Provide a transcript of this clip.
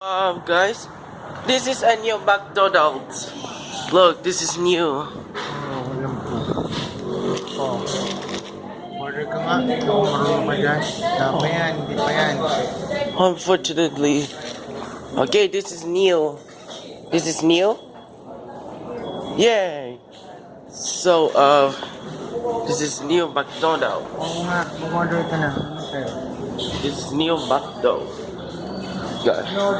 Uh, guys, this is a new McDonald's. Look, this is new. Oh, Order ka nga. Pa dyan. Yan. Hindi pa yan. Unfortunately. Okay, this is new. This is new? Yay! So, uh, this is new McDonald's. Oo nga. Mag-order ka na. This is new McDonald's. Guys. No.